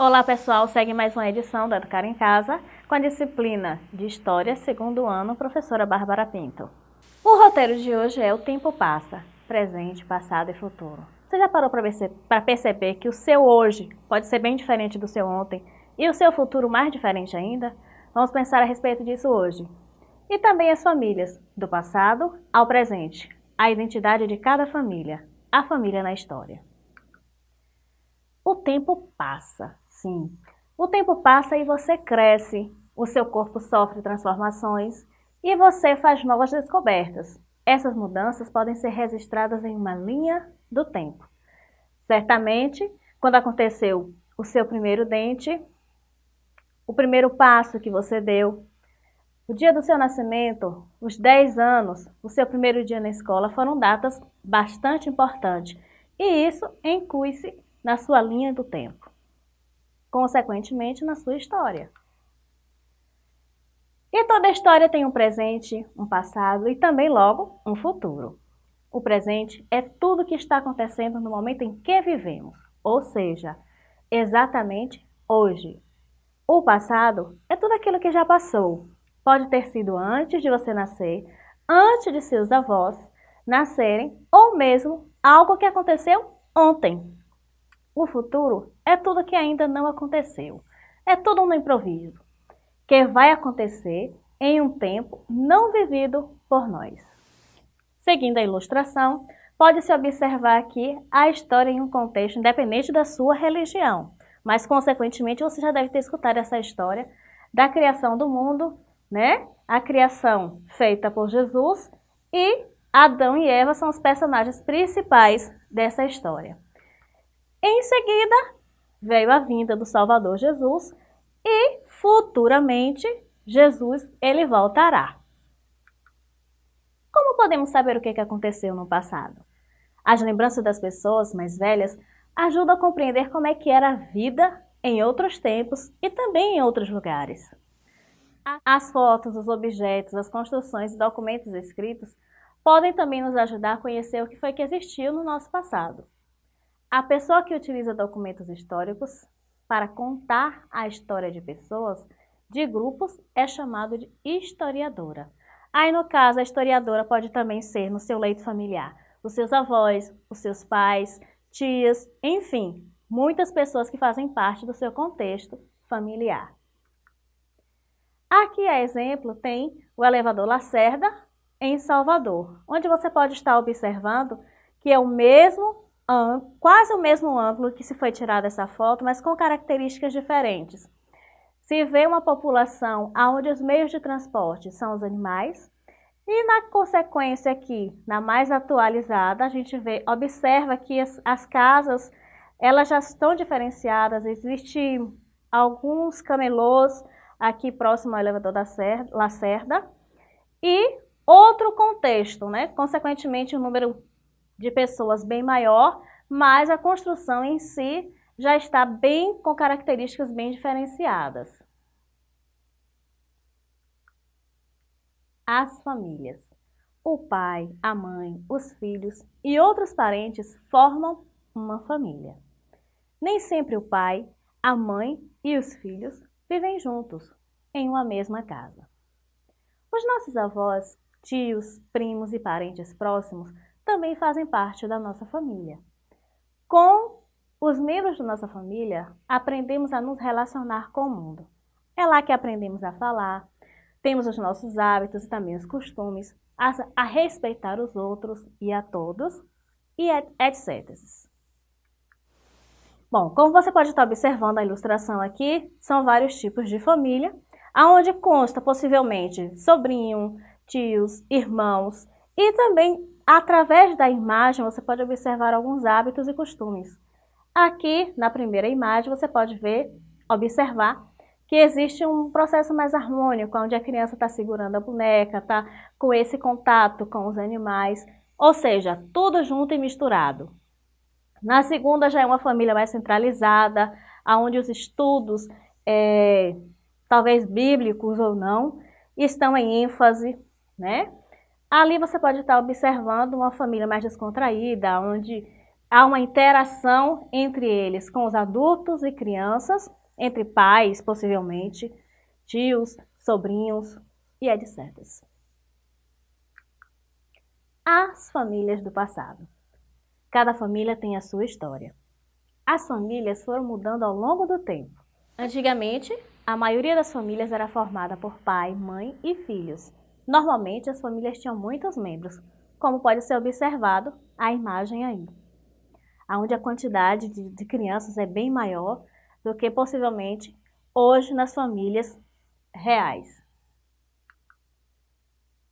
Olá pessoal, segue mais uma edição da Educar em Casa com a disciplina de História, segundo ano, professora Bárbara Pinto. O roteiro de hoje é O Tempo Passa, Presente, Passado e Futuro. Você já parou para perceber que o seu hoje pode ser bem diferente do seu ontem e o seu futuro mais diferente ainda? Vamos pensar a respeito disso hoje. E também as famílias, do passado ao presente, a identidade de cada família, a família na história. O tempo passa, Sim. O tempo passa e você cresce, o seu corpo sofre transformações e você faz novas descobertas. Essas mudanças podem ser registradas em uma linha do tempo. Certamente, quando aconteceu o seu primeiro dente, o primeiro passo que você deu, o dia do seu nascimento, os 10 anos, o seu primeiro dia na escola foram datas bastante importantes e isso inclui-se na sua linha do tempo consequentemente na sua história. E toda história tem um presente, um passado e também, logo, um futuro. O presente é tudo que está acontecendo no momento em que vivemos, ou seja, exatamente hoje. O passado é tudo aquilo que já passou. Pode ter sido antes de você nascer, antes de seus avós nascerem, ou mesmo algo que aconteceu ontem, o futuro é tudo que ainda não aconteceu. É tudo no improviso, que vai acontecer em um tempo não vivido por nós. Seguindo a ilustração, pode-se observar aqui a história em um contexto independente da sua religião, mas consequentemente você já deve ter escutado essa história da criação do mundo, né? A criação feita por Jesus e Adão e Eva são os personagens principais dessa história. Em seguida, veio a vinda do Salvador Jesus e futuramente Jesus ele voltará. Como podemos saber o que aconteceu no passado? As lembranças das pessoas mais velhas ajudam a compreender como é que era a vida em outros tempos e também em outros lugares. As fotos, os objetos, as construções e documentos escritos podem também nos ajudar a conhecer o que foi que existiu no nosso passado. A pessoa que utiliza documentos históricos para contar a história de pessoas, de grupos, é chamado de historiadora. Aí, no caso, a historiadora pode também ser no seu leito familiar, os seus avós, os seus pais, tias, enfim, muitas pessoas que fazem parte do seu contexto familiar. Aqui, a exemplo, tem o elevador Lacerda, em Salvador, onde você pode estar observando que é o mesmo quase o mesmo ângulo que se foi tirada essa foto, mas com características diferentes. Se vê uma população onde os meios de transporte são os animais, e na consequência aqui, na mais atualizada, a gente vê, observa que as, as casas, elas já estão diferenciadas, existem alguns camelôs aqui próximo ao elevador da Lacerda, e outro contexto, né? Consequentemente, o número de pessoas bem maior, mas a construção em si já está bem com características bem diferenciadas. As famílias. O pai, a mãe, os filhos e outros parentes formam uma família. Nem sempre o pai, a mãe e os filhos vivem juntos em uma mesma casa. Os nossos avós, tios, primos e parentes próximos também fazem parte da nossa família. Com os membros da nossa família, aprendemos a nos relacionar com o mundo. É lá que aprendemos a falar, temos os nossos hábitos e também os costumes, a, a respeitar os outros e a todos, e etc. Bom, como você pode estar observando a ilustração aqui, são vários tipos de família, aonde consta possivelmente sobrinho, tios, irmãos e também Através da imagem, você pode observar alguns hábitos e costumes. Aqui, na primeira imagem, você pode ver, observar, que existe um processo mais harmônico, onde a criança está segurando a boneca, está com esse contato com os animais, ou seja, tudo junto e misturado. Na segunda já é uma família mais centralizada, onde os estudos, é, talvez bíblicos ou não, estão em ênfase, né? Ali você pode estar observando uma família mais descontraída, onde há uma interação entre eles com os adultos e crianças, entre pais, possivelmente, tios, sobrinhos e etc. As famílias do passado. Cada família tem a sua história. As famílias foram mudando ao longo do tempo. Antigamente, a maioria das famílias era formada por pai, mãe e filhos. Normalmente, as famílias tinham muitos membros, como pode ser observado a imagem aí, onde a quantidade de, de crianças é bem maior do que possivelmente hoje nas famílias reais.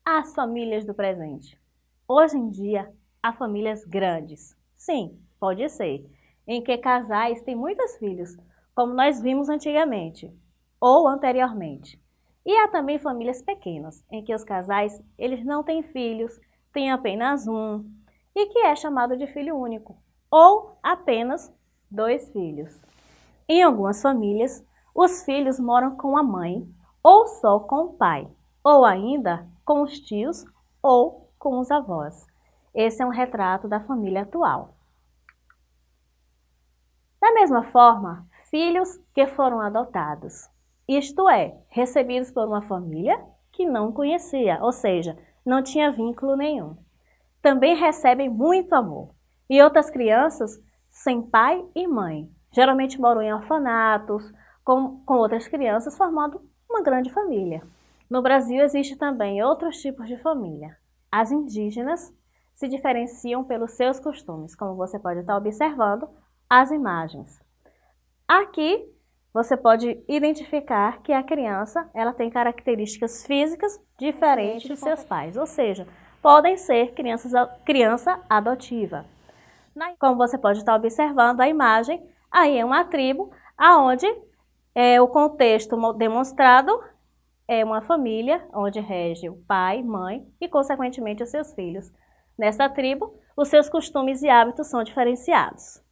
As famílias do presente. Hoje em dia, há famílias grandes. Sim, pode ser, em que casais têm muitos filhos, como nós vimos antigamente ou anteriormente. E há também famílias pequenas, em que os casais eles não têm filhos, têm apenas um, e que é chamado de filho único, ou apenas dois filhos. Em algumas famílias, os filhos moram com a mãe, ou só com o pai, ou ainda com os tios ou com os avós. Esse é um retrato da família atual. Da mesma forma, filhos que foram adotados, isto é, recebidos por uma família que não conhecia, ou seja, não tinha vínculo nenhum. Também recebem muito amor. E outras crianças sem pai e mãe. Geralmente moram em orfanatos, com, com outras crianças, formando uma grande família. No Brasil existe também outros tipos de família. As indígenas se diferenciam pelos seus costumes, como você pode estar observando as imagens. Aqui você pode identificar que a criança ela tem características físicas diferentes de seus pais, ou seja, podem ser crianças, criança adotiva. Como você pode estar observando a imagem, aí é uma tribo aonde é, o contexto demonstrado é uma família onde rege o pai, mãe e, consequentemente, os seus filhos. Nessa tribo, os seus costumes e hábitos são diferenciados.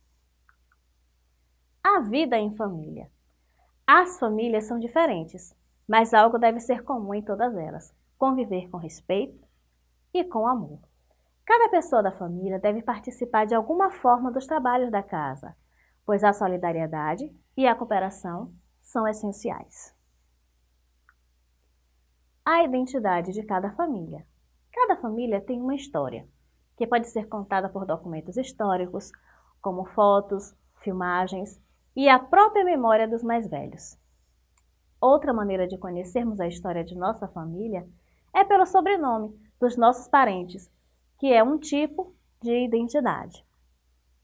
A vida em família. As famílias são diferentes, mas algo deve ser comum em todas elas: conviver com respeito e com amor. Cada pessoa da família deve participar de alguma forma dos trabalhos da casa, pois a solidariedade e a cooperação são essenciais. A identidade de cada família. Cada família tem uma história, que pode ser contada por documentos históricos, como fotos, filmagens e a própria memória dos mais velhos. Outra maneira de conhecermos a história de nossa família é pelo sobrenome dos nossos parentes, que é um tipo de identidade.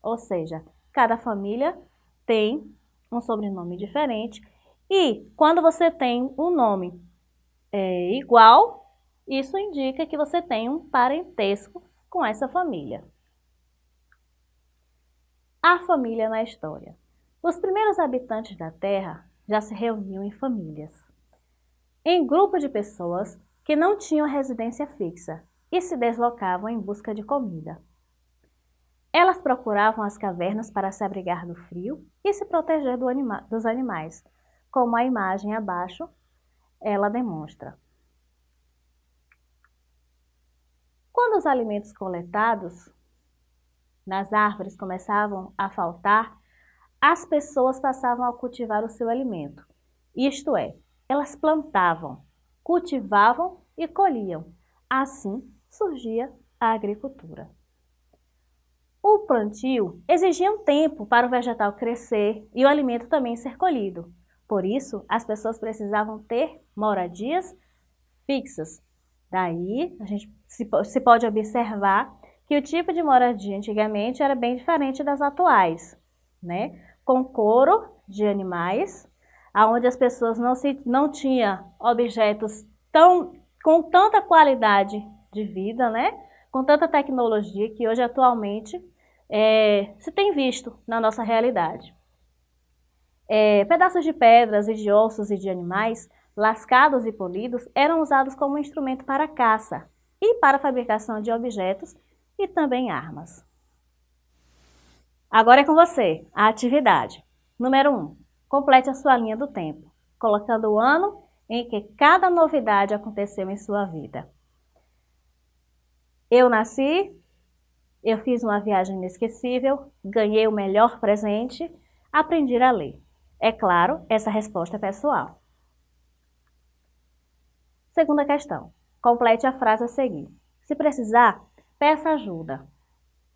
Ou seja, cada família tem um sobrenome diferente e quando você tem um nome é, igual, isso indica que você tem um parentesco com essa família. A família na história. Os primeiros habitantes da Terra já se reuniam em famílias, em grupo de pessoas que não tinham residência fixa e se deslocavam em busca de comida. Elas procuravam as cavernas para se abrigar do frio e se proteger do anima dos animais, como a imagem abaixo ela demonstra. Quando os alimentos coletados nas árvores começavam a faltar, as pessoas passavam a cultivar o seu alimento. Isto é, elas plantavam, cultivavam e colhiam. Assim, surgia a agricultura. O plantio exigia um tempo para o vegetal crescer e o alimento também ser colhido. Por isso, as pessoas precisavam ter moradias fixas. Daí, a gente se pode observar que o tipo de moradia antigamente era bem diferente das atuais, né? Com couro de animais, aonde as pessoas não, se, não tinham objetos tão, com tanta qualidade de vida, né? Com tanta tecnologia que hoje atualmente é, se tem visto na nossa realidade. É, pedaços de pedras e de ossos e de animais, lascados e polidos, eram usados como instrumento para caça e para fabricação de objetos e também armas. Agora é com você, a atividade. Número 1. Um, complete a sua linha do tempo, colocando o ano em que cada novidade aconteceu em sua vida. Eu nasci Eu fiz uma viagem inesquecível, ganhei o melhor presente, aprendi a ler. É claro, essa resposta é pessoal. Segunda questão. Complete a frase a seguir. Se precisar, peça ajuda.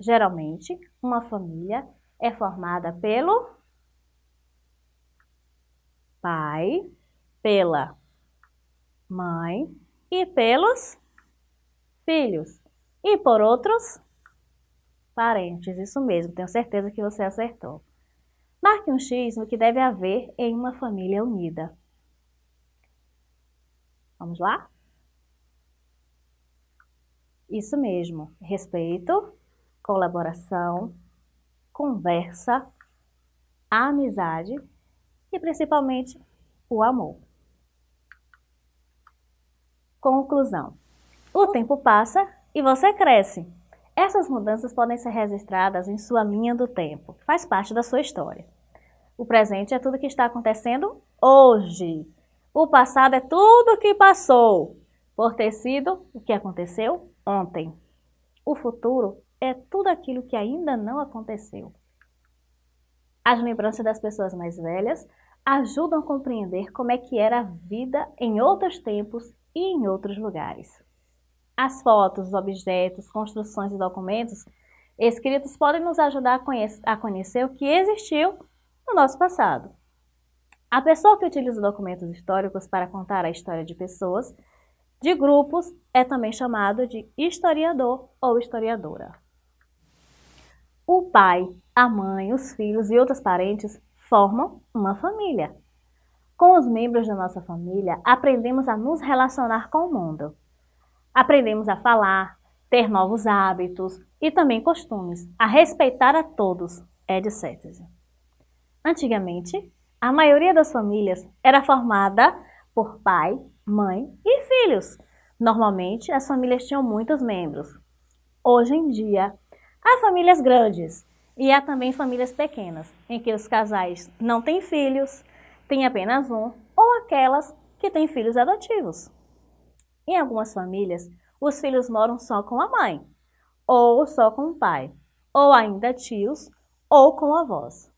Geralmente, uma família é formada pelo pai, pela mãe e pelos filhos. E por outros parentes, isso mesmo, tenho certeza que você acertou. Marque um X no que deve haver em uma família unida. Vamos lá? Isso mesmo, respeito, colaboração, conversa, amizade e principalmente o amor. Conclusão. O tempo passa e você cresce. Essas mudanças podem ser registradas em sua linha do tempo, que faz parte da sua história. O presente é tudo que está acontecendo hoje. O passado é tudo que passou, por ter sido o que aconteceu ontem. O futuro é tudo aquilo que ainda não aconteceu. As lembranças das pessoas mais velhas ajudam a compreender como é que era a vida em outros tempos e em outros lugares. As fotos, objetos, construções e documentos escritos podem nos ajudar a conhecer, a conhecer o que existiu no nosso passado. A pessoa que utiliza documentos históricos para contar a história de pessoas, de grupos, é também chamado de historiador ou historiadora. O pai, a mãe, os filhos e outros parentes formam uma família. Com os membros da nossa família, aprendemos a nos relacionar com o mundo. Aprendemos a falar, ter novos hábitos e também costumes, a respeitar a todos, etc. Antigamente, a maioria das famílias era formada por pai, mãe e filhos. Normalmente, as famílias tinham muitos membros. Hoje em dia, há famílias grandes e há também famílias pequenas, em que os casais não têm filhos, têm apenas um, ou aquelas que têm filhos adotivos. Em algumas famílias, os filhos moram só com a mãe, ou só com o pai, ou ainda tios, ou com avós.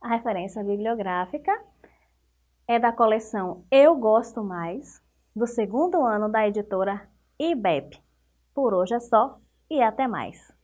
A referência bibliográfica é da coleção Eu Gosto Mais, do segundo ano da editora IBEP. Por hoje é só e até mais!